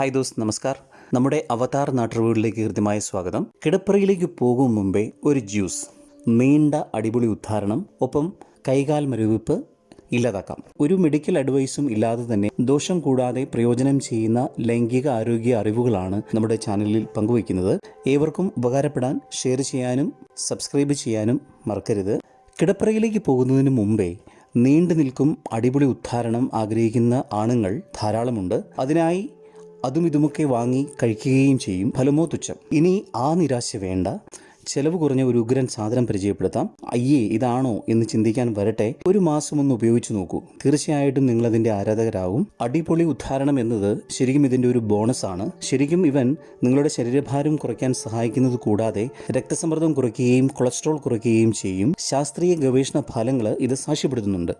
Hi those നമസ്കാർ. നമ്മുടെ അവതാർ നാട്ടുവീടിലേക്ക് കൃത്യമായ സ്വാഗതം. കിടപ്പറയിലേക്ക് പോകും മുമ്പേ ഒരു ജ്യൂസ് നീണ്ട അടിപൊളി ഉദ്ധാരണം ഒപ്പം കൈകാൽ മരവിപ്പ് ഇല്ലാതാക്കാം. ഒരു മെഡിക്കൽ അഡ്വൈസും ഇല്ലാതെ തന്നെ ദോഷം കൂടാതെ പ്രയോജനം ചെയ്യുന്ന ലൈംഗിക ആരോഗ്യ അറിവുകളാണ് നമ്മുടെ ചാനലിൽ പങ്കുവയ്ക്കുന്നത്. ഏവർക്കും ഉപകാരപ്പെടാൻ ഷെയർ ചെയ്യാനും സബ്സ്ക്രൈബ് ചെയ്യാനും മറക്കരുത്. കിടപ്പറയിലേക്ക് പോകുന്നതിന് മുമ്പേ നീണ്ടു നിൽക്കും അടിപൊളി ഉദ്ധാരണം ആഗ്രഹിക്കുന്ന ആണുങ്ങൾ ധാരാളമുണ്ട്. അതിനായി അതും ഇതുമൊക്കെ വാങ്ങി കഴിക്കുകയും ചെയ്യും. ഫലമോ തുച്ഛം. ഇനി ആ നിരാശ വേണ്ട. ചെലവ് കുറഞ്ഞ ഒരു ഉഗ്രൻ സാധനം പരിചയപ്പെടുത്താം. അയ്യേ ഇതാണോ എന്ന് ചിന്തിക്കാൻ വരട്ടെ. ഒരു മാസം ഒന്ന് ഉപയോഗിച്ചു നോക്കൂ. തീർച്ചയായിട്ടും നിങ്ങൾ അതിന്റെ ആരാധകരാകും. അടിപൊളി ഉദ്ധാരണം എന്നത് ശരിക്കും ഇതിന്റെ ഒരു ബോണസ് ആണ്. ശരിക്കും ഇവൻ നിങ്ങളുടെ ശരീരഭാരം കുറയ്ക്കാൻ സഹായിക്കുന്നത് കൂടാതെ രക്തസമ്മർദ്ദം കുറയ്ക്കുകയും കൊളസ്ട്രോൾ കുറയ്ക്കുകയും ചെയ്യും. ശാസ്ത്രീയ ഗവേഷണ ഫലങ്ങൾ ഇത് സാക്ഷ്യപ്പെടുത്തുന്നുണ്ട്.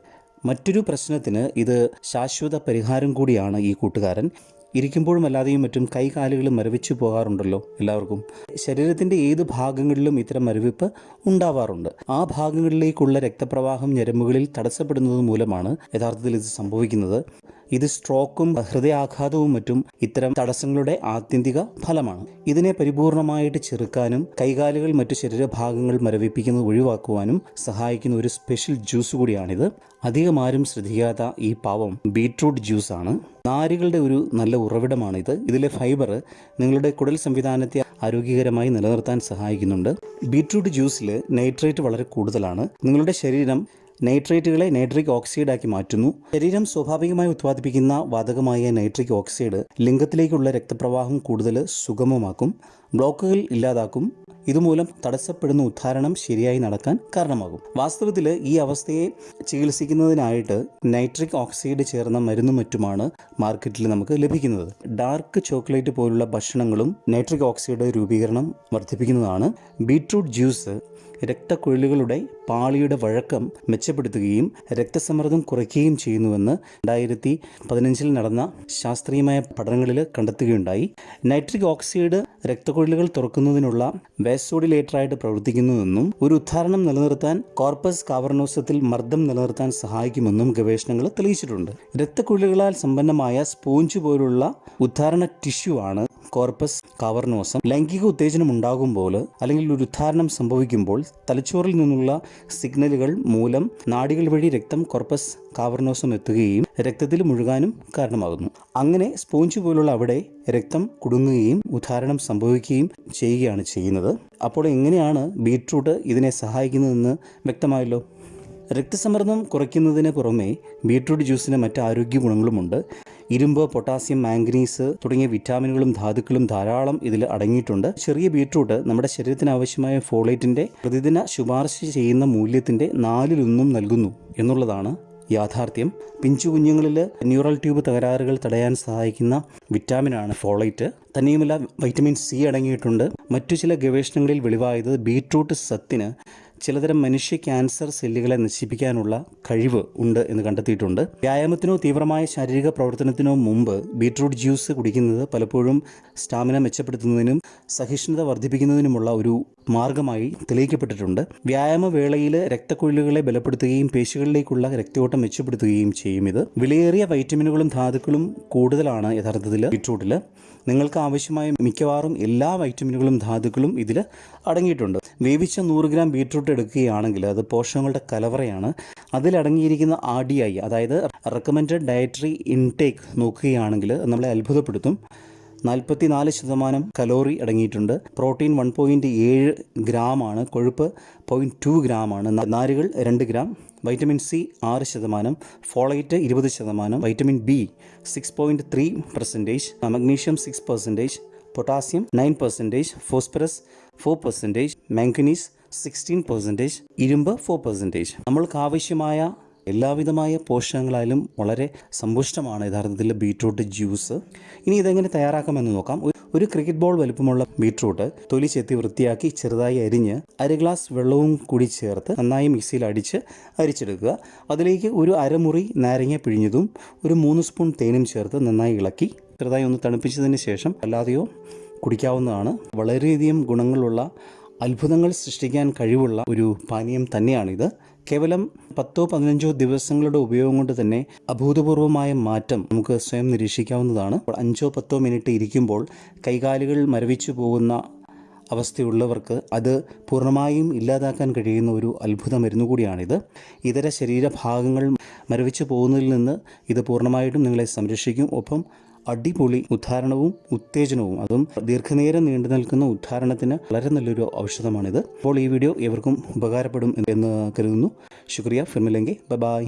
മറ്റൊരു പ്രശ്നത്തിന് ഇത് ശാശ്വത പരിഹാരം കൂടിയാണ് ഈ കൂട്ടുകാരൻ. ഇരിക്കുമ്പോഴും അല്ലാതെയും മറ്റും കൈകാലുകൾ മരവിച്ചു പോകാറുണ്ടല്ലോ എല്ലാവർക്കും. ശരീരത്തിന്റെ ഏത് ഭാഗങ്ങളിലും ഇത്തരം മരവിപ്പ് ഉണ്ടാവാറുണ്ട്. ആ ഭാഗങ്ങളിലേക്കുള്ള രക്തപ്രവാഹം ഞരമ്പുകളിൽ തടസ്സപ്പെടുന്നത് മൂലമാണ് യഥാർത്ഥത്തിൽ ഇത് സംഭവിക്കുന്നത്. ഇത് സ്ട്രോക്കും ഹൃദയാഘാതവും മറ്റും ഇത്തരം തടസ്സങ്ങളുടെ ആത്യന്തിക ഫലമാണ്. ഇതിനെ പരിപൂർണമായിട്ട് ചെറുക്കാനും കൈകാലുകൾ മറ്റു ശരീരഭാഗങ്ങൾ മരവിപ്പിക്കുന്നത് ഒഴിവാക്കുവാനും സഹായിക്കുന്ന ഒരു സ്പെഷ്യൽ ജ്യൂസ് കൂടിയാണിത്. അധികം ആരും ശ്രദ്ധിക്കാത്ത ഈ പാവം ബീട്രൂട്ട് ആണ് നാരുകളുടെ ഒരു നല്ല ഉറവിടമാണിത്. ഇതിലെ ഫൈബർ നിങ്ങളുടെ കുടൽ സംവിധാനത്തെ ആരോഗ്യകരമായി നിലനിർത്താൻ സഹായിക്കുന്നുണ്ട്. ബീട്രൂട്ട് ജ്യൂസിൽ നൈട്രേറ്റ് വളരെ കൂടുതലാണ്. നിങ്ങളുടെ ശരീരം നൈട്രേറ്റുകളെ നൈട്രിക് ഓക്സൈഡാക്കി മാറ്റുന്നു. ശരീരം സ്വാഭാവികമായി ഉത്പാദിപ്പിക്കുന്ന വാതകമായ നൈട്രിക് ഓക്സൈഡ് ലിംഗത്തിലേക്കുള്ള രക്തപ്രവാഹം കൂടുതൽ സുഗമമാക്കും. ബ്ലോക്കുകൾ ഇല്ലാതാക്കും. ഇതുമൂലം തടസ്സപ്പെടുന്ന ഉദ്ധാരണം ശരിയായി നടക്കാൻ കാരണമാകും. വാസ്തവത്തിൽ ഈ അവസ്ഥയെ ചികിത്സിക്കുന്നതിനായിട്ട് നൈട്രിക് ഓക്സൈഡ് ചേർന്ന മരുന്നും മറ്റുമാണ് മാർക്കറ്റിൽ നമുക്ക് ലഭിക്കുന്നത്. ഡാർക്ക് ചോക്ലേറ്റ് പോലുള്ള ഭക്ഷണങ്ങളും നൈട്രിക് ഓക്സൈഡ് രൂപീകരണം വർദ്ധിപ്പിക്കുന്നതാണ്. ബീട്രൂട്ട് ജ്യൂസ് രക്തക്കുഴലുകളുടെ പാളിയുടെ വഴക്കം മെച്ചപ്പെടുത്തുകയും രക്തസമ്മർദ്ദം കുറയ്ക്കുകയും ചെയ്യുന്നുവെന്ന് രണ്ടായിരത്തി പതിനഞ്ചിൽ നടന്ന ശാസ്ത്രീയമായ പഠനങ്ങളിൽ കണ്ടെത്തുകയുണ്ടായി. നൈട്രിക് ഓക്സൈഡ് രക്തക്കുഴലുകൾ തുറക്കുന്നതിനുള്ള വേസോഡിലേറ്ററായിട്ട് പ്രവർത്തിക്കുന്നതെന്നും ഒരു ഉദ്ധാരണം നിലനിർത്താൻ കോർപ്പസ് കാവർണോസത്തിൽ മർദ്ദം നിലനിർത്താൻ സഹായിക്കുമെന്നും ഗവേഷണങ്ങൾ തെളിയിച്ചിട്ടുണ്ട്. രക്തക്കുഴലുകളാൽ സമ്പന്നമായ സ്പോഞ്ച് പോലുള്ള ഉദ്ധാരണ ടിഷ്യൂ ആണ് കോർപ്പസ് കാവർനോസം ലൈംഗിക ഉത്തേജനം ഉണ്ടാകുമ്പോൾ അല്ലെങ്കിൽ ഒരു ഉദ്ധാരണം സംഭവിക്കുമ്പോൾ തലച്ചോറിൽ നിന്നുള്ള സിഗ്നലുകൾ മൂലം നാടികൾ വഴി രക്തം കോർപ്പസ് കാവർണോസം എത്തുകയും രക്തത്തിൽ മുഴുകാനും കാരണമാകുന്നു. അങ്ങനെ സ്പോഞ്ച് പോലുള്ള അവിടെ രക്തം കുടുങ്ങുകയും ഉദ്ധാരണം സംഭവിക്കുകയും ചെയ്യുകയാണ് ചെയ്യുന്നത്. അപ്പോൾ എങ്ങനെയാണ് ബീട്രൂട്ട് ഇതിനെ സഹായിക്കുന്നതെന്ന് വ്യക്തമായല്ലോ? രക്തസമ്മർദ്ദം കുറയ്ക്കുന്നതിന് പുറമെ ബീട്രൂട്ട് ജ്യൂസിന് മറ്റ് ആരോഗ്യ ഗുണങ്ങളുമുണ്ട്. ഇരുമ്പ് പൊട്ടാസ്യം മാംഗനീസ് തുടങ്ങിയ വിറ്റാമിനുകളും ധാതുക്കളും ധാരാളം ഇതിൽ അടങ്ങിയിട്ടുണ്ട്. ചെറിയ ബീട്രൂട്ട് നമ്മുടെ ശരീരത്തിന് ആവശ്യമായ ഫോളേറ്റിന്റെ പ്രതിദിന ശുപാർശ ചെയ്യുന്ന മൂല്യത്തിന്റെ നാലിലൊന്നും നൽകുന്നു എന്നുള്ളതാണ് യാഥാർത്ഥ്യം. പിഞ്ചു കുഞ്ഞുങ്ങളിൽ ന്യൂറൽ ട്യൂബ് തകരാറുകൾ തടയാൻ സഹായിക്കുന്ന വിറ്റാമിനാണ് ഫോളൈറ്റ്. തന്നെയുമല്ല വൈറ്റമിൻ സി അടങ്ങിയിട്ടുണ്ട്. മറ്റു ചില ഗവേഷണങ്ങളിൽ വെളിവായത് ബീട്രൂട്ട് സത്തിന് ചിലതരം മനുഷ്യ ക്യാൻസർ സെല്ലുകളെ നശിപ്പിക്കാനുള്ള കഴിവ് ഉണ്ട് എന്ന് കണ്ടെത്തിയിട്ടുണ്ട്. വ്യായാമത്തിനോ തീവ്രമായ ശാരീരിക പ്രവർത്തനത്തിനോ മുമ്പ് ബീട്രൂട്ട് ജ്യൂസ് കുടിക്കുന്നത് പലപ്പോഴും സ്റ്റാമിന മെച്ചപ്പെടുത്തുന്നതിനും സഹിഷ്ണുത വർദ്ധിപ്പിക്കുന്നതിനുമുള്ള ഒരു മാർഗമായി തെളിയിക്കപ്പെട്ടിട്ടുണ്ട്. വ്യായാമവേളയിൽ രക്തക്കുഴലുകളെ ബലപ്പെടുത്തുകയും പേശികളിലേക്കുള്ള രക്തയോട്ടം മെച്ചപ്പെടുത്തുകയും ചെയ്യും ഇത്. വിലയേറിയ വൈറ്റമിനുകളും ധാതുക്കളും കൂടുതലാണ് യഥാർത്ഥത്തിൽ ബീട്രൂട്ടിൽ നിങ്ങൾക്ക് ആവശ്യമായ മിക്കവാറും എല്ലാ വൈറ്റമിനുകളും ധാതുക്കളും ഇതിൽ അടങ്ങിയിട്ടുണ്ട്. വേവിച്ച നൂറ് ഗ്രാം ബീട്രൂട്ട് എടുക്കുകയാണെങ്കിൽ അത് പോഷകങ്ങളുടെ കലവറയാണ്. അതിലടങ്ങിയിരിക്കുന്ന ആർ ഡി ഐ അതായത് റെക്കമെൻഡ് ഡയറ്ററി ഇൻടേക്ക് നോക്കുകയാണെങ്കിൽ നമ്മളെ അത്ഭുതപ്പെടുത്തും. നാൽപ്പത്തി നാല് ശതമാനം കലോറി അടങ്ങിയിട്ടുണ്ട്. പ്രോട്ടീൻ വൺ പോയിന്റ് ഏഴ് ഗ്രാമാണ് കൊഴുപ്പ് പോയിന്റ് ടു ഗ്രാമാണ് നാരുകൾ രണ്ട് ഗ്രാം. വൈറ്റമിൻ സി ആറ് ശതമാനം ഫോളൈറ്റ് ഇരുപത് ശതമാനം vitamin B six point three percentage magnesium six percentage potassium nine percentage phosphorus four percentage manganese sixteen percentage ഇരുമ്പ് ഫോർ പെർസെന്റേജ് നമ്മൾക്ക് ആവശ്യമായ എല്ലാവിധമായ പോഷകങ്ങളായാലും വളരെ സമ്പുഷ്ടമാണ് യഥാർത്ഥത്തിൽ ബീട്രൂട്ട് ജ്യൂസ്. ഇനി ഇതെങ്ങനെ തയ്യാറാക്കാമെന്ന് നോക്കാം. ഒരു- ക്രിക്കറ്റ് ബോൾ വലുപ്പമുള്ള ബീട്രൂട്ട് തൊലി ചെത്തി വൃത്തിയാക്കി ചെറുതായി അരിഞ്ഞ് അര ഗ്ലാസ് വെള്ളവും കൂടി ചേർത്ത് നന്നായി മിക്സിയിൽ അടിച്ച് അരിച്ചെടുക്കുക. അതിലേക്ക് ഒരു അരമുറി നാരങ്ങ പിഴിഞ്ഞതും ഒരു മൂന്ന് സ്പൂൺ തേനും ചേർത്ത് നന്നായി ഇളക്കി ചെറുതായി ഒന്ന് തണുപ്പിച്ചതിന് ശേഷം അല്ലാതെയോ കുടിക്കാവുന്നതാണ്. വളരെയധികം ഗുണങ്ങളുള്ള അത്ഭുതങ്ങൾ സൃഷ്ടിക്കാൻ കഴിവുള്ള ഒരു പാനീയം തന്നെയാണിത്. കേവലം പത്തോ പതിനഞ്ചോ ദിവസങ്ങളുടെ ഉപയോഗം കൊണ്ട് തന്നെ അഭൂതപൂർവമായ മാറ്റം നമുക്ക് സ്വയം നിരീക്ഷിക്കാവുന്നതാണ്. അഞ്ചോ പത്തോ മിനിറ്റ് ഇരിക്കുമ്പോൾ കൈകാലുകൾ മരവിച്ചു പോകുന്ന അവസ്ഥയുള്ളവർക്ക് അത് പൂർണമായും ഇല്ലാതാക്കാൻ കഴിയുന്ന ഒരു അത്ഭുത മരുന്ന് കൂടിയാണിത്. ഇതര ശരീരഭാഗങ്ങൾ മരവിച്ചു പോകുന്നതിൽ നിന്ന് ഇത് പൂർണമായിട്ടും നിങ്ങളെ സംരക്ഷിക്കും. ഒപ്പം അടിപൊളി ഉദ്ധാരണവും ഉത്തേജനവും അതും ദീർഘനേരം നീണ്ടു നിൽക്കുന്ന ഉദ്ധാരണത്തിന് വളരെ നല്ലൊരു ഔഷധമാണിത്. അപ്പോൾ ഈ വീഡിയോ എവർക്കും ഉപകാരപ്പെടും എന്ന് കരുതുന്നു. ശുക്രിയ. ഫിർമിലെങ്കിൽ ബൈ.